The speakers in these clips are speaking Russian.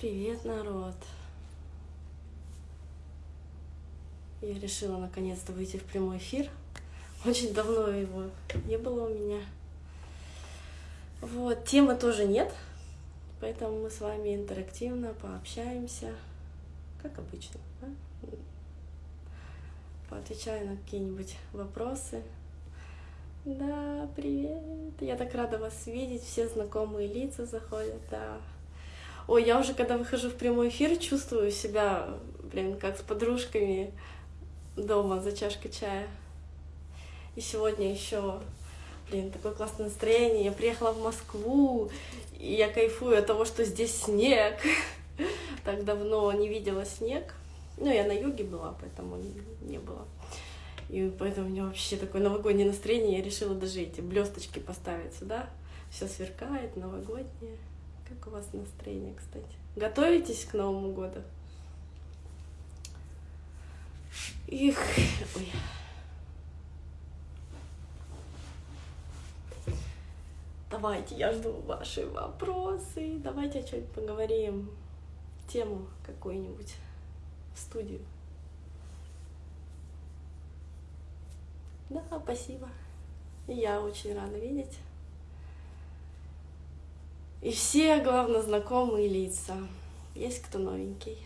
Привет, народ! Я решила наконец-то выйти в прямой эфир. Очень давно его не было у меня. Вот, темы тоже нет, поэтому мы с вами интерактивно пообщаемся, как обычно. Да? Поотвечаю на какие-нибудь вопросы. Да, привет! Я так рада вас видеть, все знакомые лица заходят, да. Ой, я уже когда выхожу в прямой эфир, чувствую себя, блин, как с подружками дома за чашкой чая. И сегодня еще, блин, такое классное настроение. Я приехала в Москву, и я кайфую от того, что здесь снег. Так давно не видела снег. Ну, я на юге была, поэтому не было. И поэтому у меня вообще такое новогоднее настроение. Я решила даже эти блесточки поставить сюда. Все сверкает, новогоднее. Как у вас настроение, кстати? Готовитесь к Новому году? Их, ой. Давайте, я жду ваши вопросы. Давайте о чем-нибудь поговорим. Тему какую-нибудь в студию. Да, спасибо. Я очень рада видеть. И все, главное, знакомые лица. Есть кто новенький?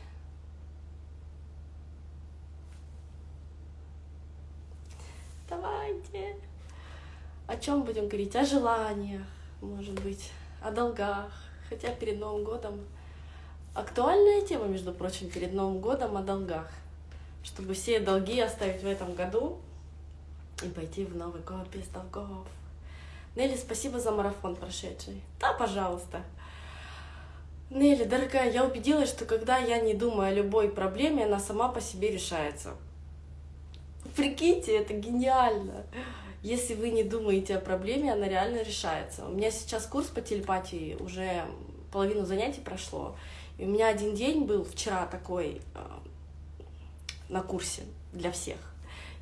Давайте. О чем будем говорить? О желаниях, может быть, о долгах. Хотя перед Новым годом актуальная тема, между прочим, перед Новым годом о долгах. Чтобы все долги оставить в этом году и пойти в Новый год без долгов. Нелли, спасибо за марафон прошедший. Да, пожалуйста. Нелли, дорогая, я убедилась, что когда я не думаю о любой проблеме, она сама по себе решается. Прикиньте, это гениально. Если вы не думаете о проблеме, она реально решается. У меня сейчас курс по телепатии, уже половину занятий прошло. И у меня один день был вчера такой э, на курсе для всех.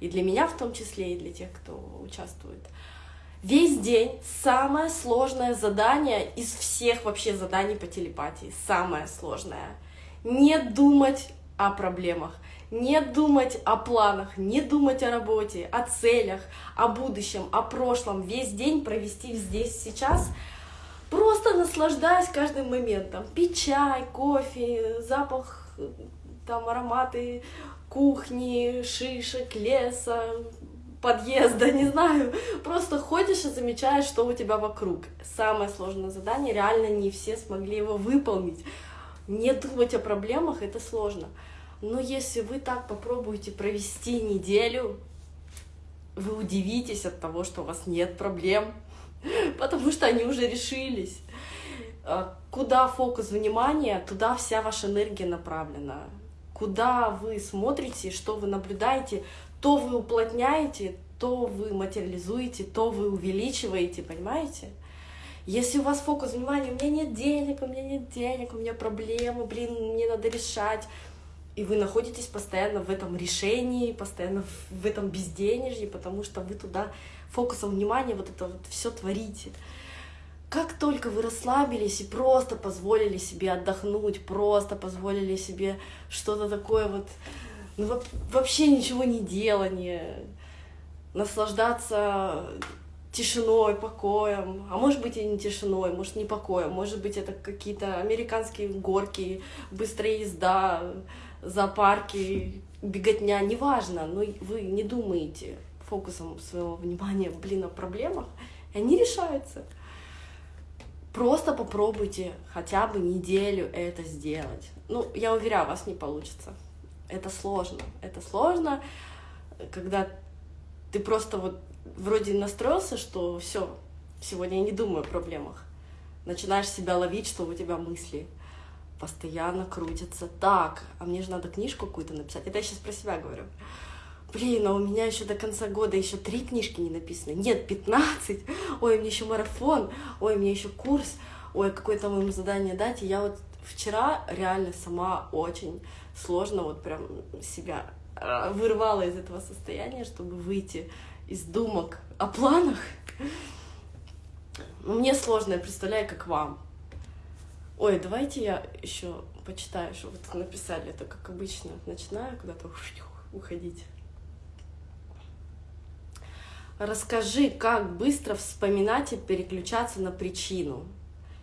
И для меня в том числе, и для тех, кто участвует. Весь день самое сложное задание из всех вообще заданий по телепатии. Самое сложное. Не думать о проблемах, не думать о планах, не думать о работе, о целях, о будущем, о прошлом. Весь день провести здесь, сейчас, просто наслаждаясь каждым моментом. Пить чай, кофе, запах, там ароматы кухни, шишек, леса, подъезда, не знаю. Просто ходишь и замечаешь, что у тебя вокруг. Самое сложное задание, реально не все смогли его выполнить. Не думать о проблемах — это сложно. Но если вы так попробуете провести неделю, вы удивитесь от того, что у вас нет проблем, потому что они уже решились. А куда фокус внимания, туда вся ваша энергия направлена. Куда вы смотрите, что вы наблюдаете, то вы уплотняете, то вы материализуете, то вы увеличиваете, понимаете? Если у вас фокус внимания, у меня нет денег, у меня нет денег, у меня проблемы, блин, мне надо решать, и вы находитесь постоянно в этом решении, постоянно в этом безденежье, потому что вы туда фокусом внимания вот это вот все творите. Как только вы расслабились и просто позволили себе отдохнуть, просто позволили себе что-то такое вот ну, вообще ничего не делание, наслаждаться тишиной, покоем, а может быть и не тишиной, может не покоем, может быть это какие-то американские горки, быстрая езда, зоопарки, беготня, неважно, но вы не думаете фокусом своего внимания, блин, о проблемах, и они решаются. Просто попробуйте хотя бы неделю это сделать. Ну, я уверяю, у вас не получится это сложно. Это сложно, когда ты просто вот вроде настроился, что все, сегодня я не думаю о проблемах. Начинаешь себя ловить, что у тебя мысли постоянно крутятся. Так, а мне же надо книжку какую-то написать. Это я сейчас про себя говорю. Блин, а у меня еще до конца года еще три книжки не написаны. Нет, 15. Ой, мне еще марафон. Ой, мне еще курс. Ой, какое-то вам задание дать. И я вот вчера реально сама очень сложно вот прям себя а, вырвала из этого состояния, чтобы выйти из думок о планах. Мне сложно, я представляю, как вам. Ой, давайте я еще почитаю, что вот написали. Это как обычно. Начинаю куда-то уходить. Расскажи, как быстро вспоминать и переключаться на причину.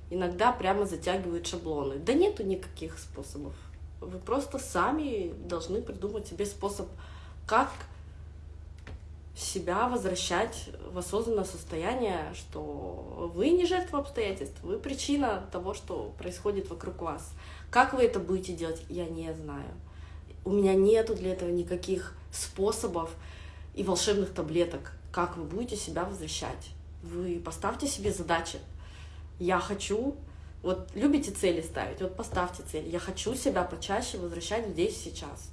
Иногда прямо затягивают шаблоны. Да нету никаких способов. Вы просто сами должны придумать себе способ, как себя возвращать в осознанное состояние, что вы не жертва обстоятельств, вы причина того, что происходит вокруг вас. Как вы это будете делать, я не знаю. У меня нету для этого никаких способов и волшебных таблеток, как вы будете себя возвращать. Вы поставьте себе задачи. Я хочу, вот любите цели ставить, вот поставьте цель. Я хочу себя почаще возвращать здесь сейчас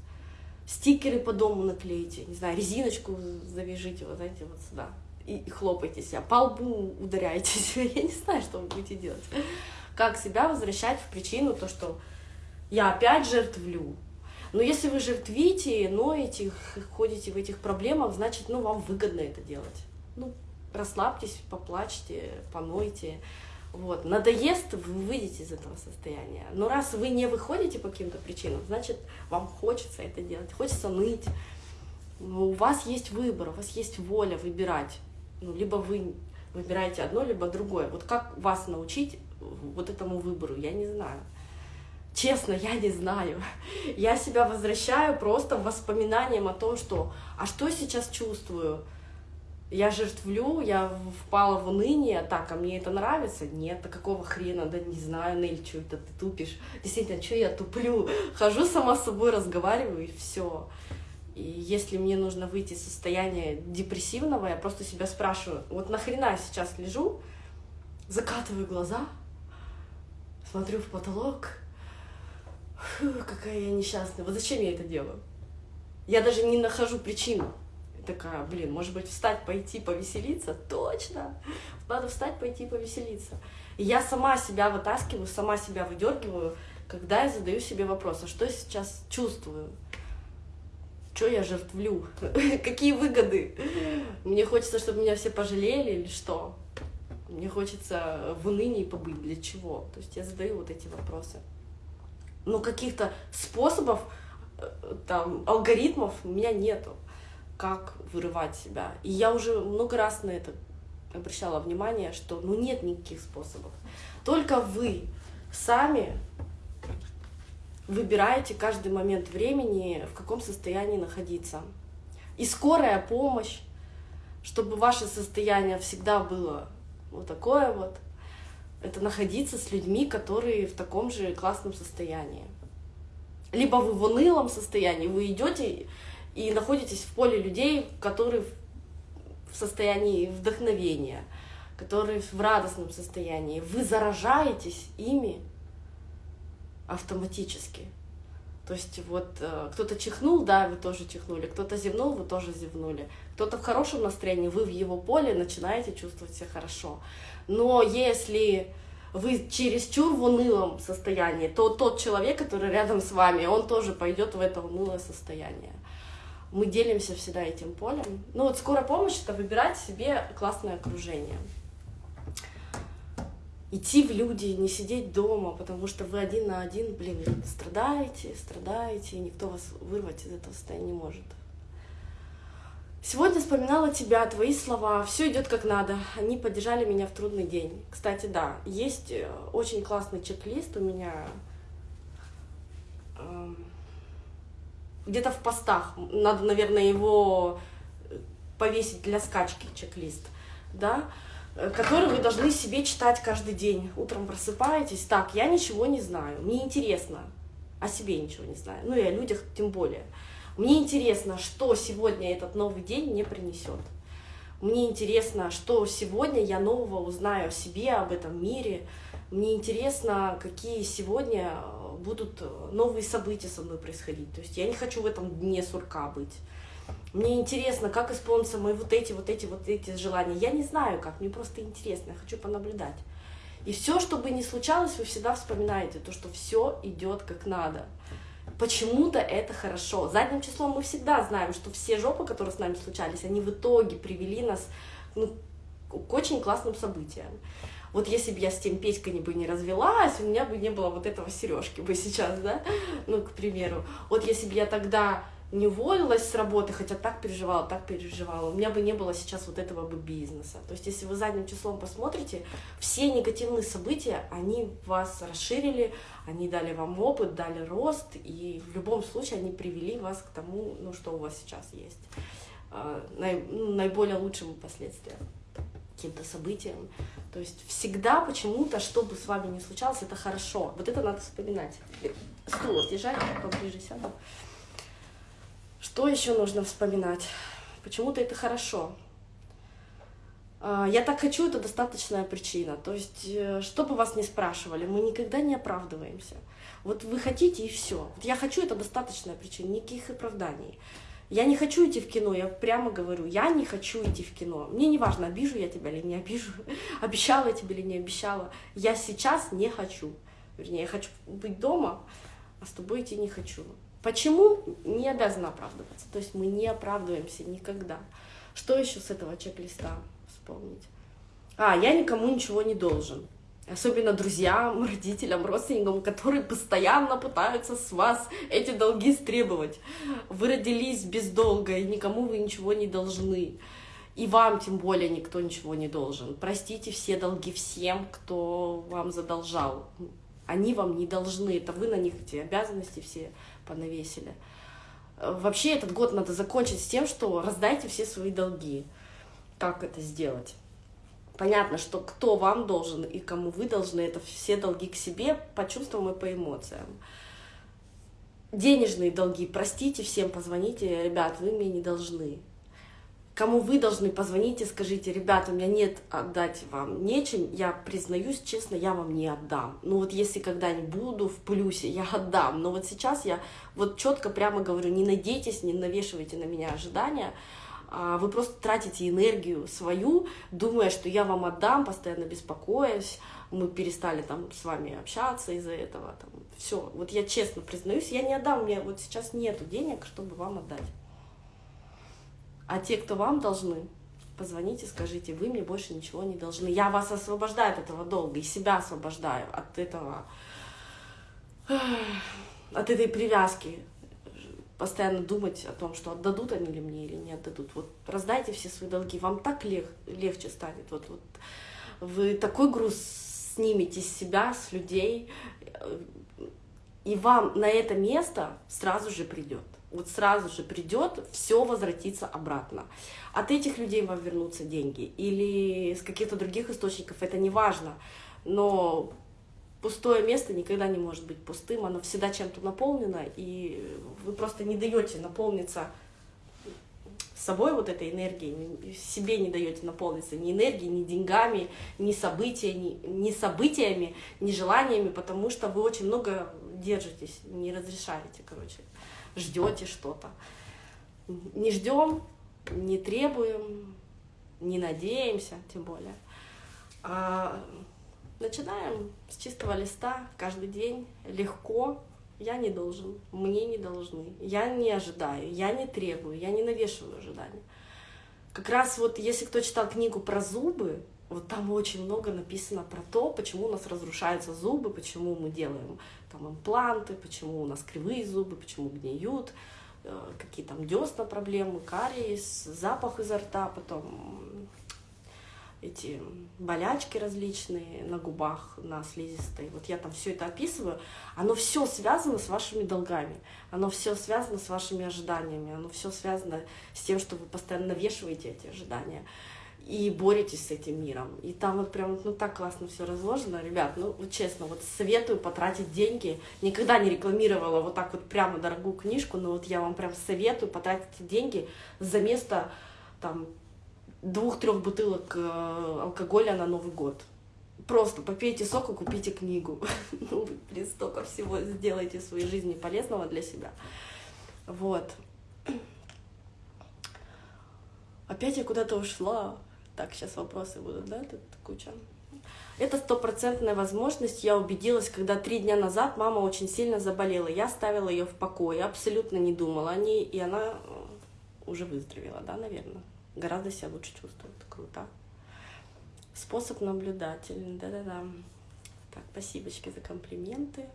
стикеры по дому наклейте, не знаю, резиночку завяжите, вот знаете, вот сюда, и, и хлопайте себя, по лбу ударяйтесь, я не знаю, что вы будете делать. Как себя возвращать в причину, то, что я опять жертвлю. Но если вы жертвите, ноете, ходите в этих проблемах, значит, ну, вам выгодно это делать. Ну, расслабьтесь, поплачьте, понойте. Вот. Надоест, вы выйдете из этого состояния. Но раз вы не выходите по каким-то причинам, значит, вам хочется это делать, хочется ныть. Но у вас есть выбор, у вас есть воля выбирать. Ну, либо вы выбираете одно, либо другое. Вот как вас научить вот этому выбору, я не знаю. Честно, я не знаю. Я себя возвращаю просто воспоминанием о том, что «а что сейчас чувствую?» Я жертвлю, я впала в уныние, так, а мне это нравится? Нет, а какого хрена? Да не знаю, Нель, что это ты тупишь? Действительно, что я туплю? Хожу сама с собой, разговариваю, и все. И если мне нужно выйти из состояния депрессивного, я просто себя спрашиваю, вот нахрена я сейчас лежу, закатываю глаза, смотрю в потолок, Фу, какая я несчастная, вот зачем я это делаю? Я даже не нахожу причину такая, блин, может быть, встать, пойти, повеселиться? Точно! Надо встать, пойти, повеселиться. И я сама себя вытаскиваю, сама себя выдергиваю, когда я задаю себе вопрос, а что я сейчас чувствую? Что я жертвлю? Какие выгоды? Мне хочется, чтобы меня все пожалели или что? Мне хочется в унынии побыть. Для чего? То есть я задаю вот эти вопросы. Но каких-то способов, э, там, алгоритмов у меня нету как вырывать себя. И я уже много раз на это обращала внимание, что ну нет никаких способов. Только вы сами выбираете каждый момент времени, в каком состоянии находиться. И скорая помощь, чтобы ваше состояние всегда было вот такое вот, это находиться с людьми, которые в таком же классном состоянии. Либо вы в унылом состоянии, вы идете и находитесь в поле людей, которые в состоянии вдохновения, которые в радостном состоянии. Вы заражаетесь ими автоматически. То есть вот э, кто-то чихнул, да, вы тоже чихнули, кто-то зевнул, вы тоже зевнули. Кто-то в хорошем настроении, вы в его поле начинаете чувствовать себя хорошо. Но если вы чересчур в унылом состоянии, то тот человек, который рядом с вами, он тоже пойдет в это унылое состояние мы делимся всегда этим полем. Ну вот скорая помощь — это выбирать себе классное окружение. Идти в люди, не сидеть дома, потому что вы один на один, блин, страдаете, страдаете, и никто вас вырвать из этого состояния не может. Сегодня вспоминала тебя, твои слова, все идет как надо. Они поддержали меня в трудный день. Кстати, да, есть э, очень классный чек-лист у меня где-то в постах, надо, наверное, его повесить для скачки, чек-лист, да, который вы должны себе читать каждый день. Утром просыпаетесь, так, я ничего не знаю, мне интересно, о себе ничего не знаю, ну и о людях тем более. Мне интересно, что сегодня этот новый день мне принесет. Мне интересно, что сегодня я нового узнаю о себе, об этом мире. Мне интересно, какие сегодня будут э, новые события со мной происходить. То есть я не хочу в этом дне сурка быть. Мне интересно, как исполнятся мои вот эти, вот эти, вот эти желания. Я не знаю как, мне просто интересно, я хочу понаблюдать. И все, что бы ни случалось, вы всегда вспоминаете то, что все идет как надо. Почему-то это хорошо. Задним числом мы всегда знаем, что все жопы, которые с нами случались, они в итоге привели нас ну, к очень классным событиям. Вот если бы я с тем Петькой бы не развелась, у меня бы не было вот этого сережки бы сейчас, да, ну, к примеру. Вот если бы я тогда не уволилась с работы, хотя так переживала, так переживала, у меня бы не было сейчас вот этого бы бизнеса. То есть, если вы задним числом посмотрите, все негативные события, они вас расширили, они дали вам опыт, дали рост, и в любом случае они привели вас к тому, ну, что у вас сейчас есть, а, ну, наиболее лучшим последствиям каким-то событиям. То есть всегда почему-то, что бы с вами ни случалось, это хорошо. Вот это надо вспоминать. Стул держать, поближе сяду. Что еще нужно вспоминать? Почему-то это хорошо. А, я так хочу, это достаточная причина. То есть, э, что бы вас ни спрашивали, мы никогда не оправдываемся. Вот вы хотите и все. Вот я хочу, это достаточная причина, никаких оправданий. Я не хочу идти в кино, я прямо говорю, я не хочу идти в кино. Мне не важно, обижу я тебя или не обижу, обещала я тебе или не обещала. Я сейчас не хочу. Вернее, я хочу быть дома, а с тобой идти не хочу. Почему? Не обязана оправдываться. То есть мы не оправдываемся никогда. Что еще с этого чек-листа вспомнить? А, я никому ничего не должен. Особенно друзьям, родителям, родственникам, которые постоянно пытаются с вас эти долги стребовать. Вы родились без долга, и никому вы ничего не должны. И вам тем более никто ничего не должен. Простите все долги всем, кто вам задолжал. Они вам не должны, это вы на них эти обязанности все понавесили. Вообще этот год надо закончить с тем, что раздайте все свои долги. Как это сделать? Понятно, что кто вам должен и кому вы должны, это все долги к себе по чувствам и по эмоциям. Денежные долги, простите всем, позвоните, ребят, вы мне не должны кому вы должны позвонить и скажите, ребята, у меня нет отдать вам нечем, я признаюсь честно, я вам не отдам. Ну вот если когда-нибудь буду в плюсе, я отдам. Но вот сейчас я вот четко прямо говорю, не надейтесь, не навешивайте на меня ожидания, вы просто тратите энергию свою, думая, что я вам отдам, постоянно беспокоясь, мы перестали там с вами общаться из-за этого, там, все. Вот я честно признаюсь, я не отдам, у меня вот сейчас нету денег, чтобы вам отдать. А те, кто вам должны, позвоните, скажите, вы мне больше ничего не должны. Я вас освобождаю от этого долга и себя освобождаю от этого, от этой привязки. Постоянно думать о том, что отдадут они ли мне или не отдадут. Вот раздайте все свои долги, вам так лег, легче станет. Вот, вот вы такой груз снимете с себя, с людей, и вам на это место сразу же придет вот сразу же придет, все возвратится обратно. От этих людей вам вернутся деньги или с каких-то других источников, это не важно. Но пустое место никогда не может быть пустым, оно всегда чем-то наполнено, и вы просто не даете наполниться собой вот этой энергией, себе не даете наполниться ни энергией, ни деньгами, ни, события, ни, ни событиями, ни желаниями, потому что вы очень много держитесь, не разрешаете, короче ждете что-то. Не ждем, не требуем, не надеемся, тем более. А начинаем с чистого листа каждый день, легко. Я не должен, мне не должны, я не ожидаю, я не требую, я не навешиваю ожидания. Как раз вот если кто читал книгу про зубы, вот там очень много написано про то, почему у нас разрушаются зубы, почему мы делаем там импланты, почему у нас кривые зубы, почему гниют, э, какие там десна проблемы, кариес, запах изо рта, потом эти болячки различные на губах, на слизистой. Вот я там все это описываю. Оно все связано с вашими долгами, оно все связано с вашими ожиданиями, оно все связано с тем, что вы постоянно навешиваете эти ожидания и боретесь с этим миром. И там вот прям, ну, так классно все разложено, ребят, ну, вот честно, вот советую потратить деньги. Никогда не рекламировала вот так вот прямо дорогую книжку, но вот я вам прям советую потратить деньги за место, там, двух-трех бутылок э, алкоголя на Новый год. Просто попейте сок и купите книгу. Ну, блин, столько всего сделайте в своей жизни полезного для себя. Вот. Опять я куда-то ушла. Так, сейчас вопросы будут, да, тут куча. Это стопроцентная возможность. Я убедилась, когда три дня назад мама очень сильно заболела. Я ставила ее в покое, абсолютно не думала о ней, и она э, уже выздоровела, да, наверное. Гораздо себя лучше чувствует. Круто. Способ наблюдательный, да-да-да. Так, спасибочки за комплименты.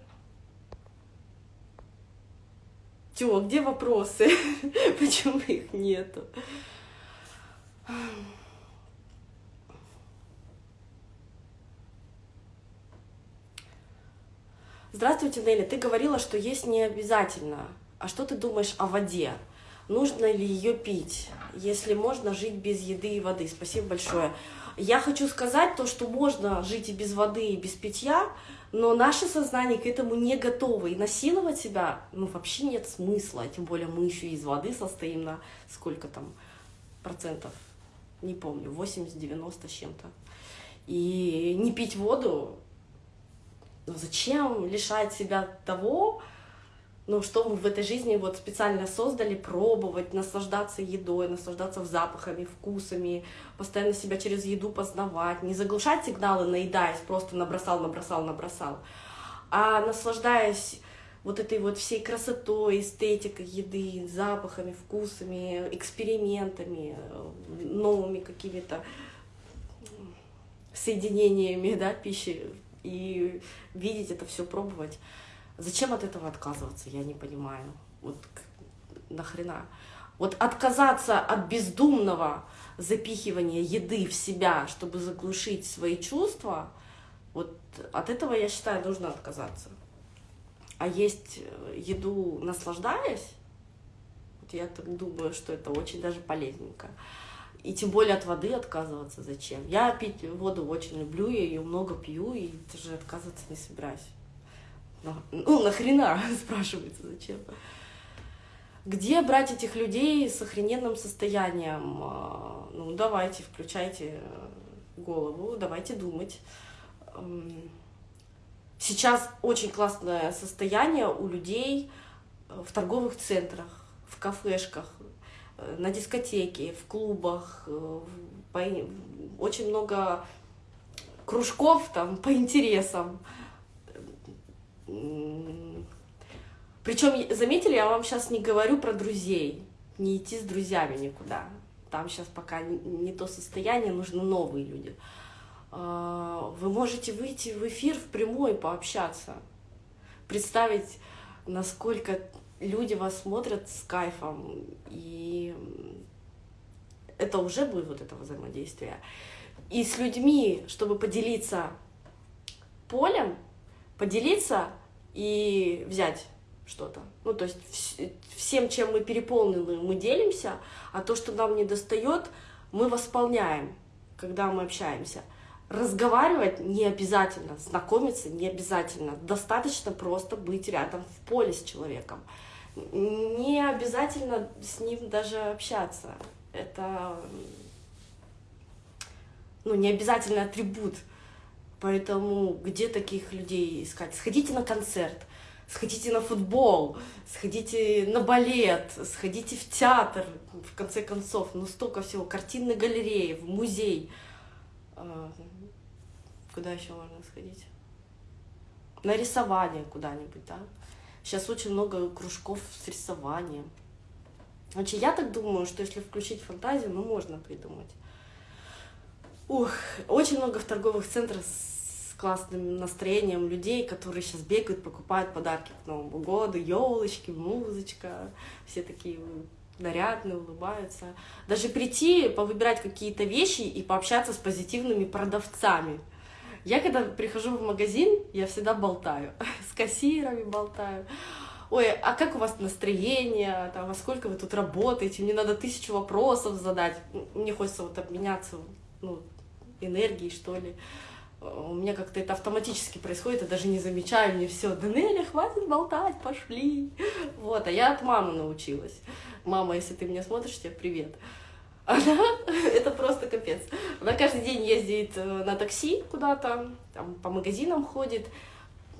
Тё, где вопросы? Почему их нету? Здравствуйте, Нелли. Ты говорила, что есть не обязательно. А что ты думаешь о воде? Нужно ли ее пить? Если можно жить без еды и воды. Спасибо большое. Я хочу сказать то, что можно жить и без воды, и без питья, но наше сознание к этому не готово. И насиловать себя, ну, вообще нет смысла. Тем более мы еще из воды состоим на сколько там процентов? Не помню, 80-90 с чем-то. И не пить воду, ну зачем лишать себя того, ну, что мы в этой жизни вот специально создали, пробовать, наслаждаться едой, наслаждаться запахами, вкусами, постоянно себя через еду познавать, не заглушать сигналы, наедаясь, просто набросал, набросал, набросал, а наслаждаясь вот этой вот всей красотой, эстетикой еды, запахами, вкусами, экспериментами, новыми какими-то соединениями, да, пищи, и видеть это все, пробовать. Зачем от этого отказываться, я не понимаю. Вот нахрена. Вот отказаться от бездумного запихивания еды в себя, чтобы заглушить свои чувства, вот от этого, я считаю, нужно отказаться. А есть э, еду, наслаждаясь, вот я так думаю, что это очень даже полезненько. И тем более от воды отказываться зачем? Я пить воду очень люблю, я ее много пью, и даже отказываться не собираюсь. Ну, нахрена, спрашивается, зачем? Где брать этих людей с охрененным состоянием? А, ну, давайте, включайте голову, давайте думать. Сейчас очень классное состояние у людей в торговых центрах, в кафешках, на дискотеке, в клубах, э, очень много кружков там по интересам. Причем, заметили, я вам сейчас не говорю про друзей, не идти с друзьями никуда. Там сейчас пока не то состояние, нужны новые люди. А, вы можете выйти в эфир в прямой пообщаться, представить, насколько люди вас смотрят с кайфом, и это уже будет вот это взаимодействие. И с людьми, чтобы поделиться полем, поделиться и взять что-то. Ну, то есть всем, чем мы переполнены, мы делимся, а то, что нам не достает, мы восполняем, когда мы общаемся. Разговаривать не обязательно, знакомиться не обязательно. Достаточно просто быть рядом в поле с человеком. Не обязательно с ним даже общаться. Это ну, не обязательно атрибут. Поэтому где таких людей искать? Сходите на концерт, сходите на футбол, сходите на балет, сходите в театр, в конце концов, ну столько всего, картинной галереи, в музей. А, куда еще можно сходить? На рисование куда-нибудь, да? Сейчас очень много кружков с рисованием. Значит, я так думаю, что если включить фантазию, ну, можно придумать. Ух, очень много в торговых центрах классным настроением людей, которые сейчас бегают, покупают подарки к Новому году, елочки, музычка, все такие нарядные, улыбаются. Даже прийти, повыбирать какие-то вещи и пообщаться с позитивными продавцами. Я когда прихожу в магазин, я всегда болтаю, с кассирами болтаю. Ой, а как у вас настроение, там, а сколько вы тут работаете, мне надо тысячу вопросов задать. Мне хочется вот обменяться ну, энергией, что ли. У меня как-то это автоматически происходит, я даже не замечаю, мне все, Данеля, хватит болтать, пошли. Вот, а я от мамы научилась. Мама, если ты меня смотришь, тебе привет. Она, это просто капец. Она каждый день ездит э, на такси куда-то, там по магазинам ходит,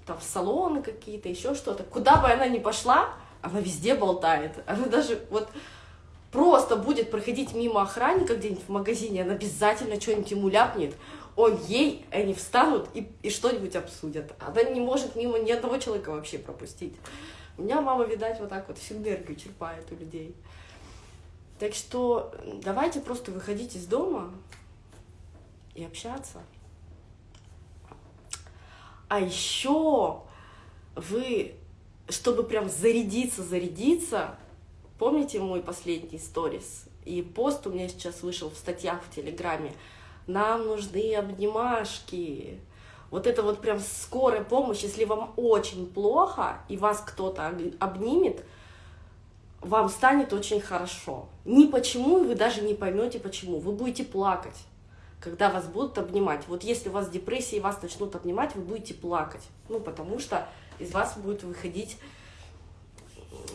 там в салоны какие-то, еще что-то. Куда бы она ни пошла, она везде болтает. Она даже вот просто будет проходить мимо охранника где-нибудь в магазине, она обязательно что-нибудь ему ляпнет, он ей, они встанут и, и что-нибудь обсудят. Она не может мимо ни одного человека вообще пропустить. У меня мама, видать, вот так вот всю энергию черпает у людей. Так что давайте просто выходить из дома и общаться. А еще вы, чтобы прям зарядиться, зарядиться, помните мой последний сторис? И пост у меня сейчас вышел в статьях в Телеграме. Нам нужны обнимашки. Вот это вот прям скорая помощь, если вам очень плохо, и вас кто-то обнимет, вам станет очень хорошо. Ни почему, и вы даже не поймете почему. Вы будете плакать, когда вас будут обнимать. Вот если у вас депрессия и вас начнут обнимать, вы будете плакать. Ну, потому что из вас будет выходить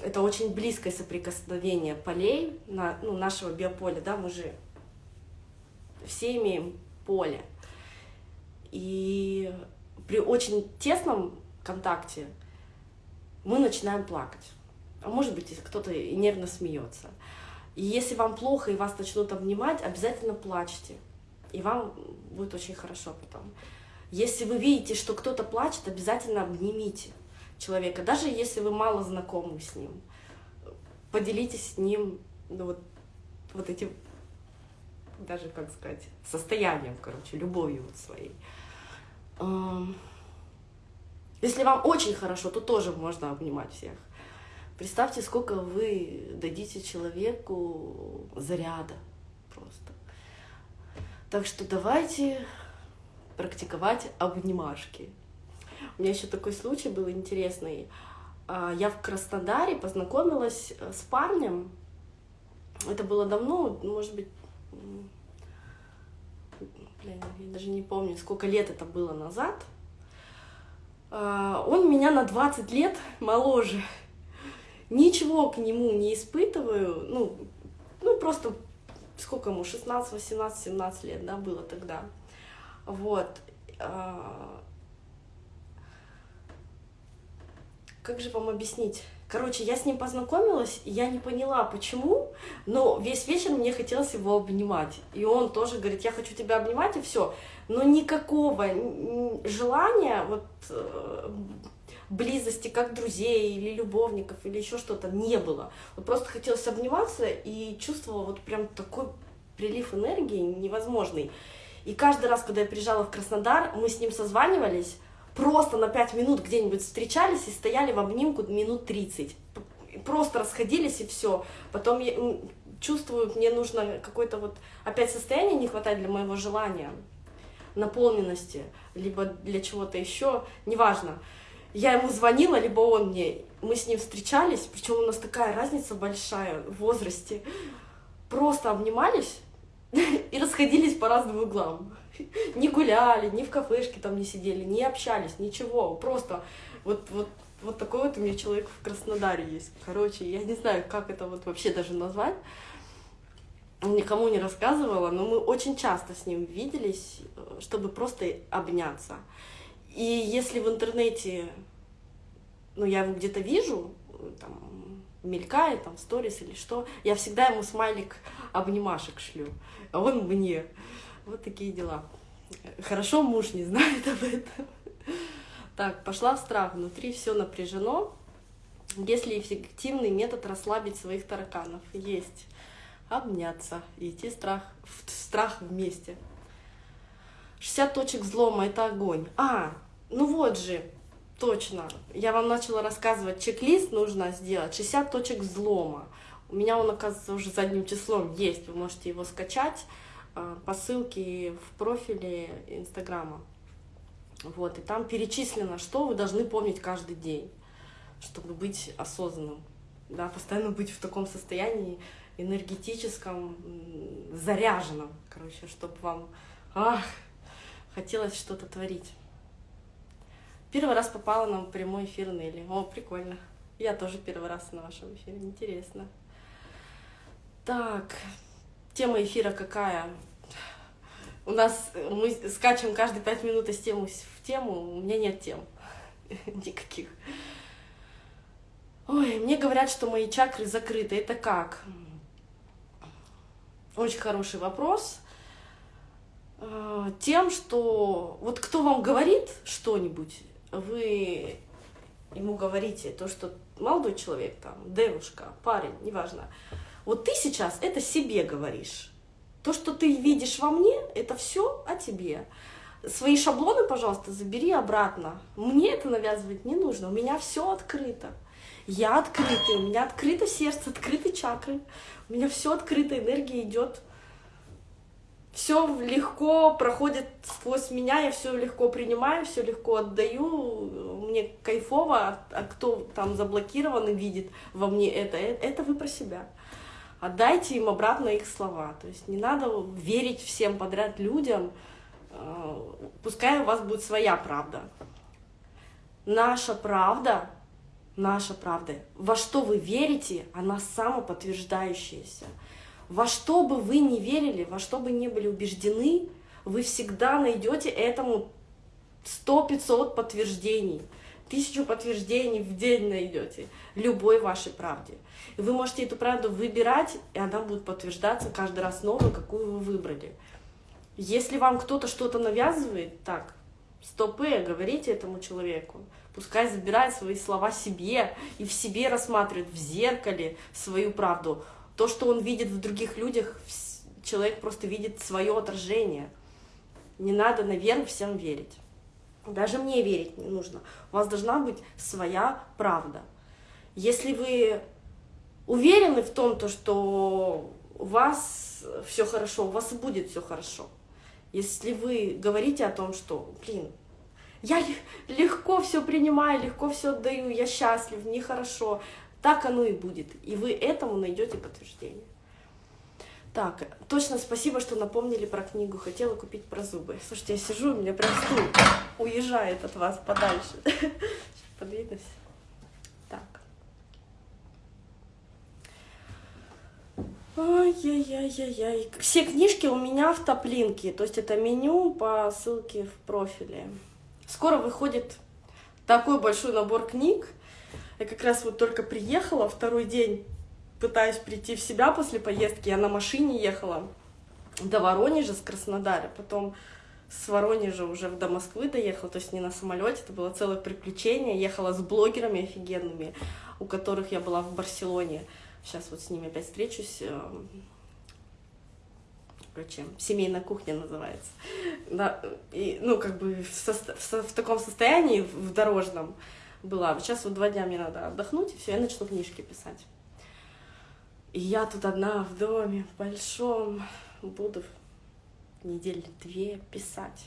это очень близкое соприкосновение полей на, ну, нашего биополя, да, мы же все имеем поле. И при очень тесном контакте мы начинаем плакать. А может быть, кто-то и нервно смеется. И если вам плохо и вас начнут обнимать, обязательно плачьте. И вам будет очень хорошо потом. Если вы видите, что кто-то плачет, обязательно обнимите человека, даже если вы мало знакомы с ним. Поделитесь с ним ну, вот, вот этим, даже, как сказать, состоянием, короче, любовью вот своей. Если вам очень хорошо, то тоже можно обнимать всех. Представьте, сколько вы дадите человеку заряда просто. Так что давайте практиковать обнимашки. У меня еще такой случай был интересный. А, я в Краснодаре познакомилась э, с парнем. Это было давно, может быть, блин, я даже не помню, сколько лет это было назад. А, он меня на 20 лет моложе. Ничего к нему не испытываю. Ну, ну просто сколько ему, 16, 18, 17 лет, да, было тогда. Вот. А, как же вам объяснить? Короче, я с ним познакомилась, и я не поняла, почему, но весь вечер мне хотелось его обнимать. И он тоже говорит, я хочу тебя обнимать, и все. Но никакого желания вот э, близости как друзей или любовников или еще что-то не было. Вот просто хотелось обниматься и чувствовала вот прям такой прилив энергии невозможный. И каждый раз, когда я приезжала в Краснодар, мы с ним созванивались, просто на 5 минут где-нибудь встречались и стояли в обнимку минут 30. Просто расходились и все. Потом я чувствую, мне нужно какое-то вот опять состояние не хватает для моего желания, наполненности, либо для чего-то еще, неважно. Я ему звонила, либо он мне. Мы с ним встречались, причем у нас такая разница большая в возрасте. Просто обнимались и расходились по разным углам. Не гуляли, ни в кафешке там не сидели, не общались, ничего. Просто вот, вот, вот такой вот у меня человек в Краснодаре есть. Короче, я не знаю, как это вот вообще даже назвать. Никому не рассказывала, но мы очень часто с ним виделись, чтобы просто обняться. И если в интернете, ну, я его где-то вижу, там, мелькает, там, сторис или что, я всегда ему смайлик обнимашек шлю, а он мне. Вот такие дела. Хорошо муж не знает об этом. Так, пошла в страх. Внутри все напряжено. Если эффективный метод расслабить своих тараканов? Есть. Обняться идти страх, в страх вместе. 60 точек взлома — это огонь. А, ну вот же, точно. Я вам начала рассказывать, чек-лист нужно сделать. 60 точек взлома. У меня он, оказывается, уже задним числом есть. Вы можете его скачать по ссылке в профиле Инстаграма. Вот, и там перечислено, что вы должны помнить каждый день, чтобы быть осознанным, да, постоянно быть в таком состоянии энергетическом, заряженном, короче, чтобы вам ах, хотелось что-то творить. Первый раз попала на прямой эфир Нелли. О, прикольно. Я тоже первый раз на вашем эфире. Интересно. Так, Тема эфира какая? У нас мы скачем каждые пять минут из темы в тему, у меня нет тем никаких. Ой, мне говорят, что мои чакры закрыты. Это как? Очень хороший вопрос. А, тем, что вот кто вам говорит что-нибудь, вы ему говорите то, что молодой человек, там, девушка, парень, неважно, вот ты сейчас это себе говоришь. То, что ты видишь во мне, это все о тебе. Свои шаблоны, пожалуйста, забери обратно. Мне это навязывать не нужно. У меня все открыто. Я открытый, у меня открыто сердце, открыты чакры. У меня все открыто, энергия идет. Все легко проходит сквозь меня, я все легко принимаю, все легко отдаю. Мне кайфово, а кто там заблокирован и видит во мне это, э, это вы про себя. Отдайте им обратно их слова. То есть не надо верить всем подряд людям, Э, пускай у вас будет своя правда. Наша правда, наша правда, во что вы верите, она самоподтверждающаяся. Во что бы вы ни верили, во что бы ни были убеждены, вы всегда найдете этому 100-500 подтверждений. Тысячу подтверждений в день найдете любой вашей правде. И вы можете эту правду выбирать, и она будет подтверждаться каждый раз новой, какую вы выбрали. Если вам кто-то что-то навязывает, так, стопы, говорите этому человеку. Пускай забирает свои слова себе и в себе рассматривает в зеркале свою правду. То, что он видит в других людях, человек просто видит свое отражение. Не надо, наверное, всем верить. Даже мне верить не нужно. У вас должна быть своя правда. Если вы уверены в том, то, что у вас все хорошо, у вас будет все хорошо. Если вы говорите о том, что, блин, я легко все принимаю, легко все отдаю, я счастлив, мне хорошо, так оно и будет. И вы этому найдете подтверждение. Так, точно спасибо, что напомнили про книгу. Хотела купить про зубы. Слушайте, я сижу, у меня прям стул уезжает от вас подальше. Подвинусь. Ай-яй-яй-яй-яй. Все книжки у меня в топлинке, то есть это меню по ссылке в профиле. Скоро выходит такой большой набор книг. Я как раз вот только приехала, второй день пытаюсь прийти в себя после поездки. Я на машине ехала до Воронежа с Краснодара, потом с Воронежа уже до Москвы доехала, то есть не на самолете, это было целое приключение. Ехала с блогерами офигенными, у которых я была в Барселоне. Сейчас вот с ними опять встречусь. Эм, короче, семейная кухня называется. Да, и, ну, как бы в, со, в, в таком состоянии, в дорожном была. Сейчас вот два дня мне надо отдохнуть, и все, я начну книжки писать. И я тут одна в доме, в большом, буду недели две писать.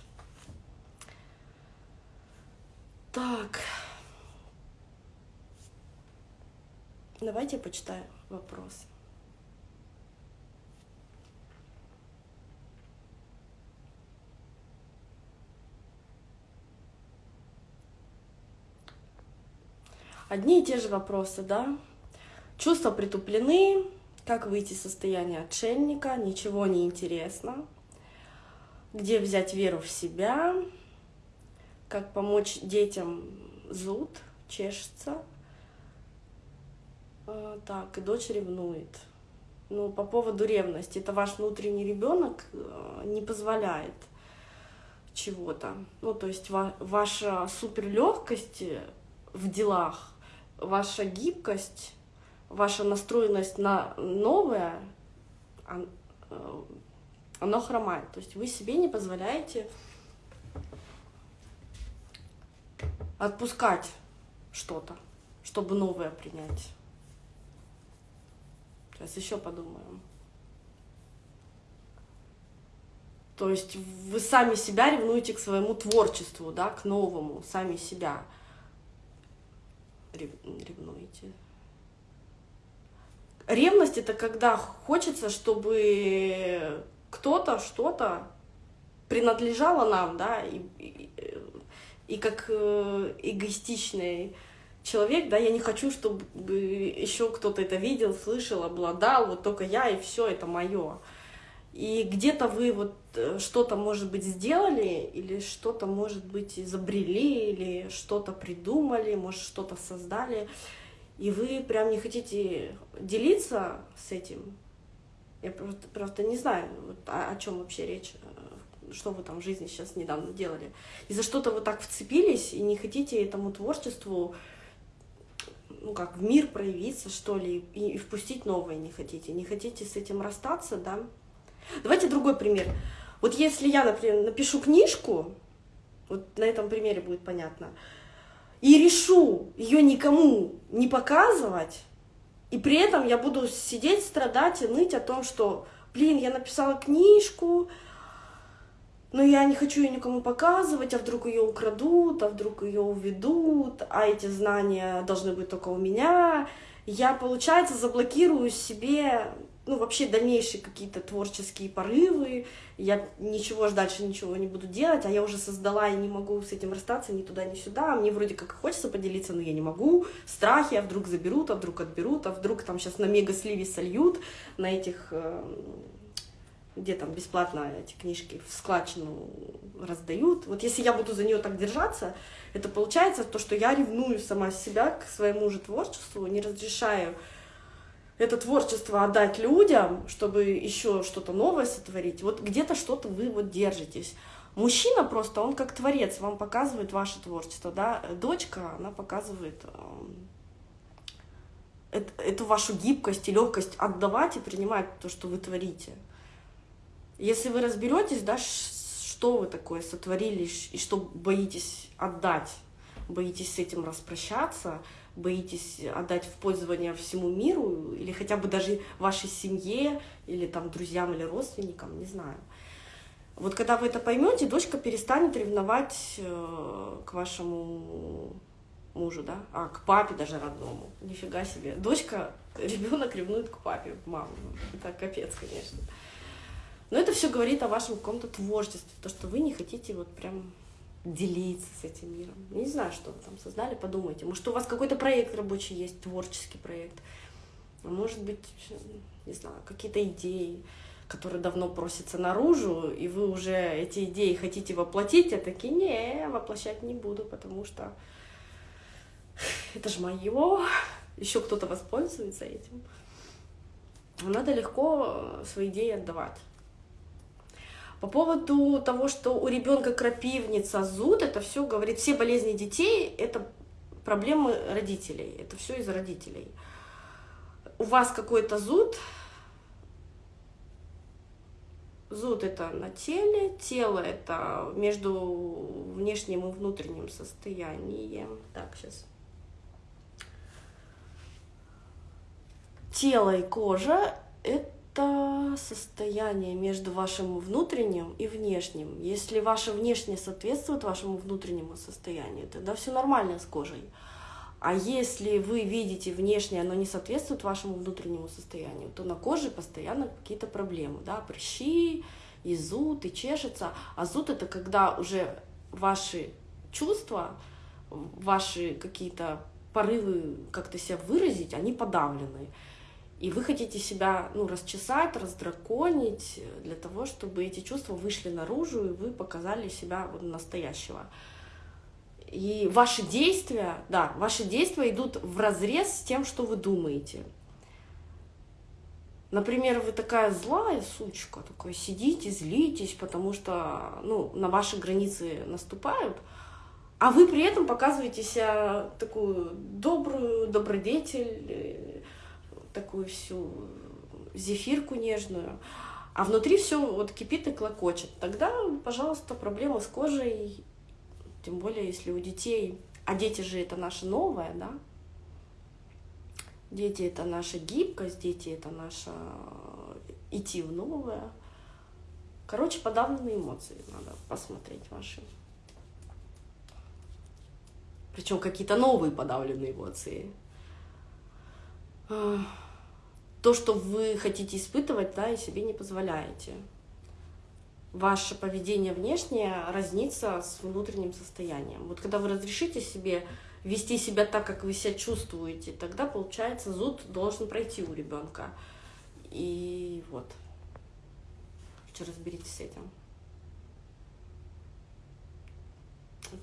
Так. Давайте я почитаю вопрос. Одни и те же вопросы, да? Чувства притуплены, как выйти из состояния отшельника, ничего не интересно, где взять веру в себя, как помочь детям зуд, чешется, так, и дочь ревнует. Ну, по поводу ревности, это ваш внутренний ребенок э, не позволяет чего-то. Ну, то есть ва ваша суперлегкость в делах, ваша гибкость, ваша настроенность на новое, он, э, оно хромает. То есть вы себе не позволяете отпускать что-то, чтобы новое принять. Сейчас еще подумаем. То есть вы сами себя ревнуете к своему творчеству, да, к новому, сами себя ревнуете. Ревность это когда хочется, чтобы кто-то, что-то принадлежало нам, да, и, и, и как э, эгоистичный человек, да, я не хочу, чтобы еще кто-то это видел, слышал, обладал, вот только я и все, это мое. И где-то вы вот э, что-то, может быть, сделали, или что-то, может быть, изобрели, или что-то придумали, может, что-то создали, и вы прям не хотите делиться с этим. Я просто, просто не знаю, вот, о, о чем вообще речь, э, что вы там в жизни сейчас недавно делали. И за что-то вы так вцепились и не хотите этому творчеству ну как, в мир проявиться, что ли, и, и впустить новое не хотите, не хотите с этим расстаться, да. Давайте другой пример. Вот если я, например, напишу книжку, вот на этом примере будет понятно, и решу ее никому не показывать, и при этом я буду сидеть, страдать и ныть о том, что, блин, я написала книжку, но я не хочу ее никому показывать, а вдруг ее украдут, а вдруг ее уведут, а эти знания должны быть только у меня. Я, получается, заблокирую себе ну, вообще дальнейшие какие-то творческие порывы, я ничего дальше ничего не буду делать, а я уже создала и не могу с этим расстаться ни туда, ни сюда, мне вроде как хочется поделиться, но я не могу, страхи, а вдруг заберут, а вдруг отберут, а вдруг там сейчас на мега-сливе сольют, на этих, эм, где там бесплатно эти книжки в складчину раздают. Вот если я буду за нее так держаться, это получается то, что я ревную сама себя к своему же творчеству, не разрешаю это творчество отдать людям, чтобы еще что-то новое сотворить, вот где-то что-то вы вот держитесь. Мужчина просто, он как творец, вам показывает ваше творчество, да, дочка, она показывает э, эту вашу гибкость и легкость отдавать и принимать то, что вы творите. Если вы разберетесь, да, что вы такое сотворили и что боитесь отдать, боитесь с этим распрощаться, боитесь отдать в пользование всему миру, или хотя бы даже вашей семье, или там друзьям или родственникам, не знаю. Вот когда вы это поймете, дочка перестанет ревновать э, к вашему мужу, да, а к папе даже родному. Нифига себе. Дочка, ребенок ревнует к папе, маму. Это капец, конечно. Но это все говорит о вашем каком-то творчестве, то, что вы не хотите вот прям делиться с этим миром. не знаю, что вы там создали, подумайте. Может, у вас какой-то проект рабочий есть, творческий проект. А может быть, не знаю, какие-то идеи, которые давно просятся наружу, и вы уже эти идеи хотите воплотить, а такие, не, воплощать не буду, потому что это же мое, еще кто-то воспользуется этим. Надо легко свои идеи отдавать. По поводу того, что у ребенка крапивница, зуд, это все говорит, все болезни детей, это проблемы родителей, это все из родителей. У вас какой-то зуд, зуд это на теле, тело это между внешним и внутренним состоянием. Так, сейчас. Тело и кожа это это состояние между вашим внутренним и внешним. Если ваше внешнее соответствует вашему внутреннему состоянию, тогда все нормально с кожей. А если вы видите внешнее, оно не соответствует вашему внутреннему состоянию, то на коже постоянно какие-то проблемы, да, прыщи, и зуд, и чешется. А зуд это когда уже ваши чувства, ваши какие-то порывы как-то себя выразить, они подавлены. И вы хотите себя ну, расчесать, раздраконить для того, чтобы эти чувства вышли наружу, и вы показали себя вот настоящего. И ваши действия, да, ваши действия идут в разрез с тем, что вы думаете. Например, вы такая злая сучка, такой сидите, злитесь, потому что ну, на ваши границы наступают, а вы при этом показываете себя такую добрую, добродетель, такую всю зефирку нежную, а внутри все вот кипит и клокочет. Тогда, пожалуйста, проблема с кожей, тем более если у детей, а дети же это наше новое, да, дети это наша гибкость, дети это наша идти в новое. Короче, подавленные эмоции надо посмотреть ваши. Причем какие-то новые подавленные эмоции то, что вы хотите испытывать, да, и себе не позволяете. Ваше поведение внешнее разнится с внутренним состоянием. Вот когда вы разрешите себе вести себя так, как вы себя чувствуете, тогда, получается, зуд должен пройти у ребенка. И вот. Что разберитесь с этим.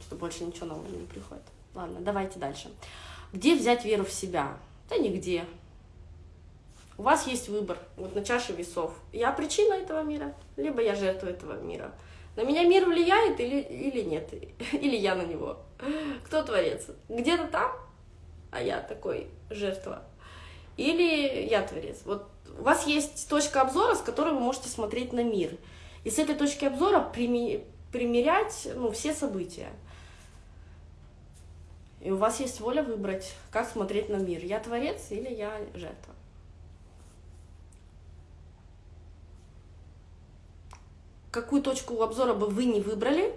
Что больше ничего нового не приходит. Ладно, давайте дальше. Где взять веру в себя? Да нигде. У вас есть выбор, вот на чаше весов. Я причина этого мира, либо я жертва этого мира. На меня мир влияет или, или нет, или я на него. Кто творец? Где-то там, а я такой жертва. или я творец. Вот у вас есть точка обзора, с которой вы можете смотреть на мир. И с этой точки обзора примерять ну, все события. И у вас есть воля выбрать, как смотреть на мир. Я творец или я жертва. Какую точку обзора бы вы не выбрали,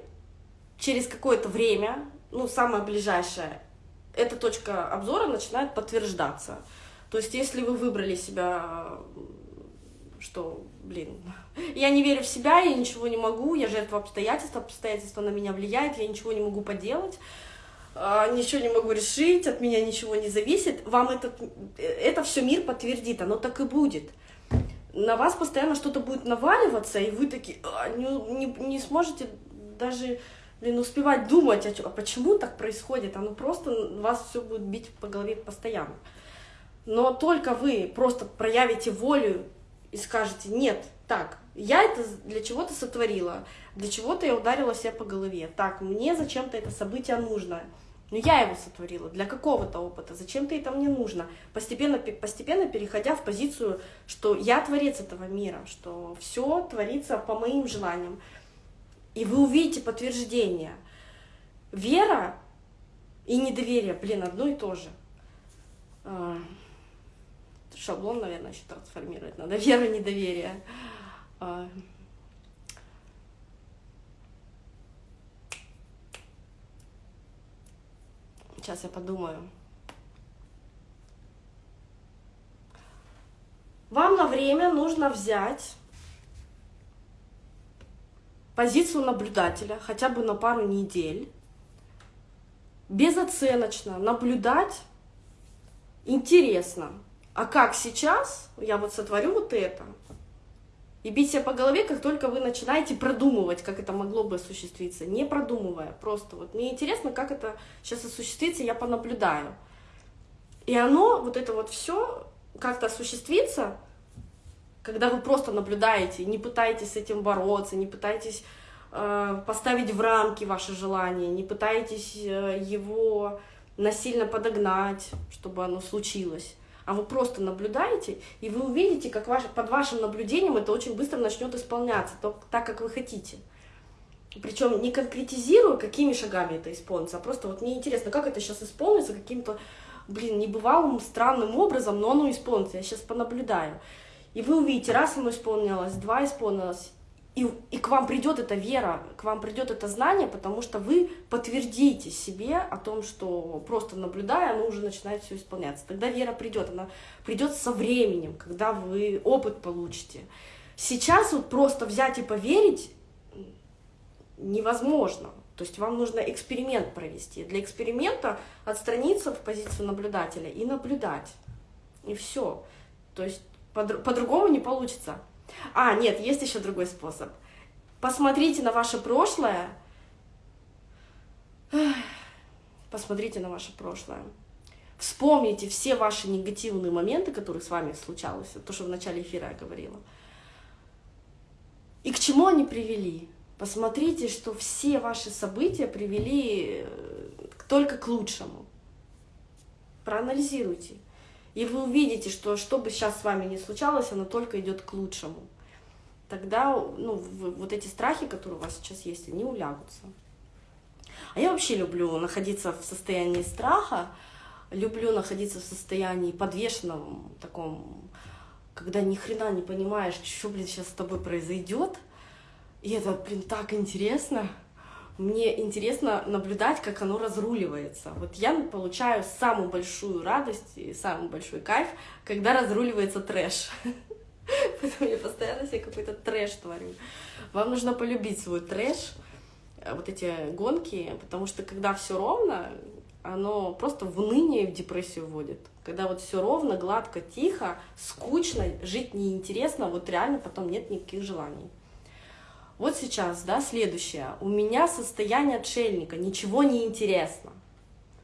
через какое-то время, ну, самое ближайшее, эта точка обзора начинает подтверждаться. То есть, если вы выбрали себя, что, блин, я не верю в себя, я ничего не могу, я жертва обстоятельств, обстоятельства на меня влияют, я ничего не могу поделать, ничего не могу решить, от меня ничего не зависит, вам этот, это все мир подтвердит, оно так и будет. На вас постоянно что-то будет наваливаться, и вы такие а, не, не, не сможете даже блин, успевать думать, а, а почему так происходит, оно просто вас все будет бить по голове постоянно. Но только вы просто проявите волю и скажете, нет, так, я это для чего-то сотворила, для чего-то я ударила себя по голове, так, мне зачем-то это событие нужно, но я его сотворила для какого-то опыта, зачем-то это мне нужно, постепенно, постепенно переходя в позицию, что я творец этого мира, что все творится по моим желаниям, и вы увидите подтверждение. Вера и недоверие, блин, одно и то же. А, шаблон, наверное, еще трансформировать надо. Вера, недоверие. Сейчас я подумаю. Вам на время нужно взять позицию наблюдателя хотя бы на пару недель, безоценочно наблюдать интересно. А как сейчас я вот сотворю вот это, и бить себя по голове, как только вы начинаете продумывать, как это могло бы осуществиться, не продумывая, просто вот мне интересно, как это сейчас осуществится, я понаблюдаю. И оно, вот это вот все как-то осуществится, когда вы просто наблюдаете, не пытаетесь с этим бороться, не пытаетесь э, поставить в рамки ваши желания, не пытаетесь э, его насильно подогнать, чтобы оно случилось, а вы просто наблюдаете, и вы увидите, как ваш, под вашим наблюдением это очень быстро начнет исполняться, то, так, как вы хотите. Причем не конкретизируя, какими шагами это исполнится, а просто вот мне интересно, как это сейчас исполнится каким-то, блин, небывалым, странным образом, но оно исполнится, я сейчас понаблюдаю. И вы увидите, раз оно исполнилось, два исполнилось, и, и к вам придет эта вера, к вам придет это знание, потому что вы подтвердите себе о том, что просто наблюдая, оно уже начинает все исполняться. Тогда вера придет, она придет со временем, когда вы опыт получите. Сейчас вот просто взять и поверить невозможно. То есть вам нужно эксперимент провести. Для эксперимента отстраниться в позицию наблюдателя и наблюдать. И все. То есть по-другому по не получится. А, нет, есть еще другой способ. Посмотрите на ваше прошлое. Посмотрите на ваше прошлое. Вспомните все ваши негативные моменты, которые с вами случалось, то, что в начале эфира я говорила. И к чему они привели? Посмотрите, что все ваши события привели э, только к лучшему. Проанализируйте. И вы увидите, что что бы сейчас с вами ни случалось, оно только идет к лучшему. Тогда ну, вот эти страхи, которые у вас сейчас есть, они улягутся. А я вообще люблю находиться в состоянии страха, люблю находиться в состоянии подвешенном таком, когда ни хрена не понимаешь, что, блин, сейчас с тобой произойдет. И это, блин, так интересно мне интересно наблюдать, как оно разруливается. Вот я получаю самую большую радость и самый большой кайф, когда разруливается трэш. Поэтому я постоянно себе какой-то трэш творю. Вам нужно полюбить свой трэш, э, вот эти гонки, потому что когда все ровно, оно просто в уныние и в депрессию вводит. Когда вот все ровно, гладко, тихо, скучно, жить неинтересно, вот реально потом нет никаких желаний. Вот сейчас, да, следующее. У меня состояние отшельника, ничего не интересно.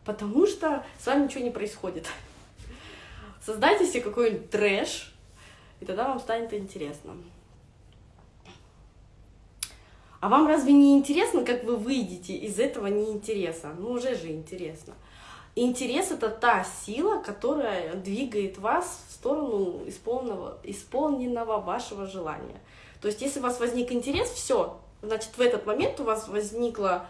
Потому что с вами ничего не происходит. Создайте себе какой-нибудь трэш, и тогда вам станет интересно. А вам разве не интересно, как вы выйдете из этого неинтереса? Ну, уже же интересно. интерес это та сила, которая двигает вас в сторону исполненного, исполненного вашего желания. То есть, если у вас возник интерес, все, значит, в этот момент у вас возникла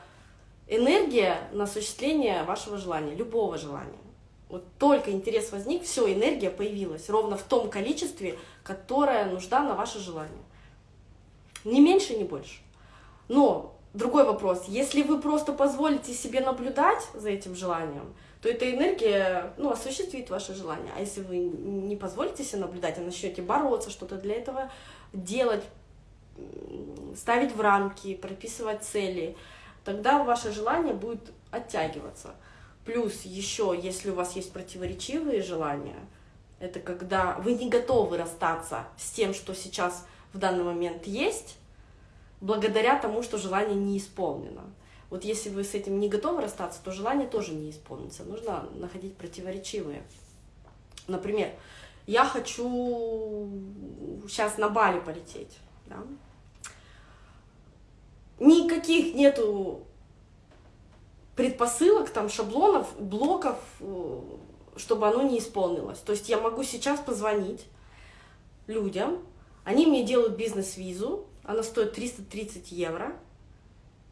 энергия на осуществление вашего желания, любого желания. Вот только интерес возник, все, энергия появилась ровно в том количестве, которое нужда на ваше желание. Ни меньше, ни больше. Но другой вопрос, если вы просто позволите себе наблюдать за этим желанием, то эта энергия ну, осуществит ваше желание. А если вы не позволите себе наблюдать, а начнете бороться, что-то для этого делать, ставить в рамки, прописывать цели, тогда ваше желание будет оттягиваться. Плюс еще, если у вас есть противоречивые желания, это когда вы не готовы расстаться с тем, что сейчас в данный момент есть, благодаря тому, что желание не исполнено. Вот если вы с этим не готовы расстаться, то желание тоже не исполнится. Нужно находить противоречивые. Например, я хочу сейчас на Бали полететь. Да? Никаких нету предпосылок, там, шаблонов, блоков, э, чтобы оно не исполнилось. То есть я могу сейчас позвонить людям, они мне делают бизнес-визу, она стоит 330 евро,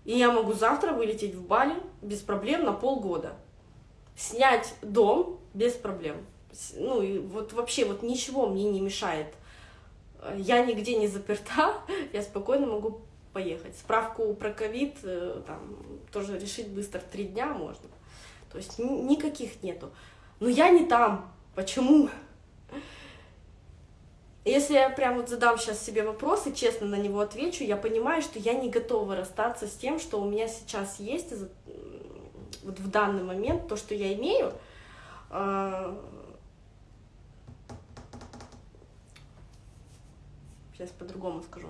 и я могу завтра вылететь в Бали без проблем на полгода. Снять дом без проблем. Ну и вот вообще вот ничего мне не мешает. Я нигде не заперта, я спокойно могу поехать. Справку про ковид э, там тоже решить быстро, три дня можно. То есть никаких нету. Но я не там. Почему? Если я прям вот задам сейчас себе вопрос и честно на него отвечу, я понимаю, что я не готова расстаться с тем, что у меня сейчас есть, вот в данный момент, то, что я имею, сейчас по-другому скажу.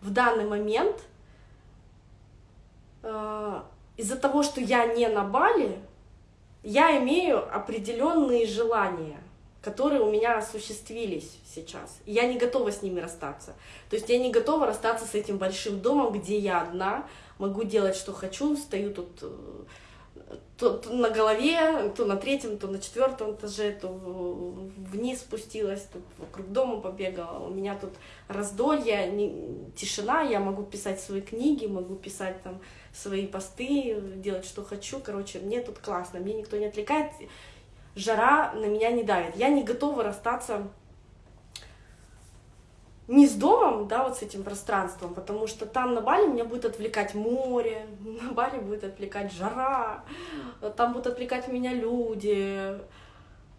В данный момент а, из-за того, что я не на Бали, я имею определенные желания которые у меня осуществились сейчас. И я не готова с ними расстаться. То есть я не готова расстаться с этим большим домом, где я одна, могу делать, что хочу, стою тут э, то, то на голове, то на третьем, то на четвертом этаже, то вниз спустилась, тут вокруг дома побегала. У меня тут раздолье, не, тишина, я могу писать свои книги, могу писать там свои посты, делать, что хочу. Короче, мне тут классно, мне никто не отвлекает жара на меня не давит. Я не готова расстаться не с домом, да, вот с этим пространством, потому что там на Бали меня будет отвлекать море, на Бали будет отвлекать жара, там будут отвлекать меня люди,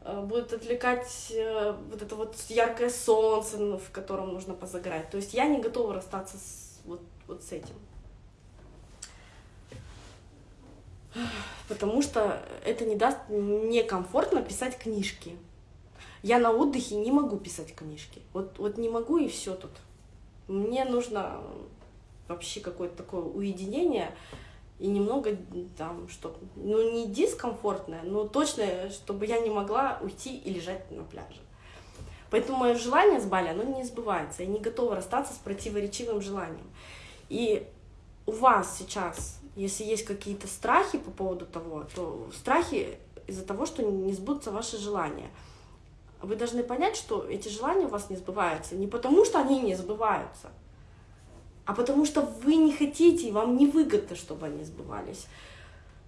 э, будет отвлекать э, вот это вот яркое солнце, ну, в котором нужно позагорать. То есть я не готова расстаться с, вот, вот с этим. потому что это не даст мне комфортно писать книжки. Я на отдыхе не могу писать книжки. Вот, вот не могу и все тут. Мне нужно вообще какое-то такое уединение и немного там что ну не дискомфортное, но точно, чтобы я не могла уйти и лежать на пляже. Поэтому мое желание с Бали, оно не сбывается. Я не готова расстаться с противоречивым желанием. И у вас сейчас если есть какие-то страхи по поводу того, то страхи из-за того, что не сбудутся ваши желания. Вы должны понять, что эти желания у вас не сбываются не потому, что они не сбываются, а потому что вы не хотите, и вам невыгодно, чтобы они сбывались.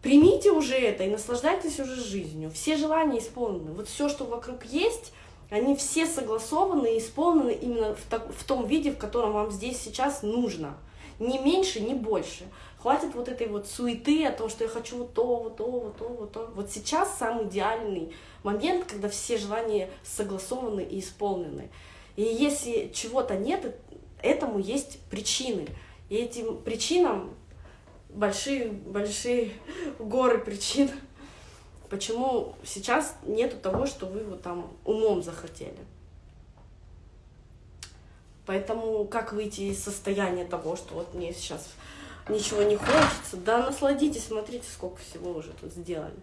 Примите уже это и наслаждайтесь уже жизнью. Все желания исполнены. Вот все, что вокруг есть, они все согласованы и исполнены именно в, так, в том виде, в котором вам здесь сейчас нужно. Ни меньше, ни больше. Хватит вот этой вот суеты о том, что я хочу вот то, вот то, вот то, вот то. Вот сейчас самый идеальный момент, когда все желания согласованы и исполнены. И если чего-то нет, этому есть причины. И этим причинам большие, большие горы причин, почему сейчас нету того, что вы вот там умом захотели. Поэтому как выйти из состояния того, что вот мне сейчас ничего не хочется. Да насладитесь, смотрите, сколько всего уже тут сделали.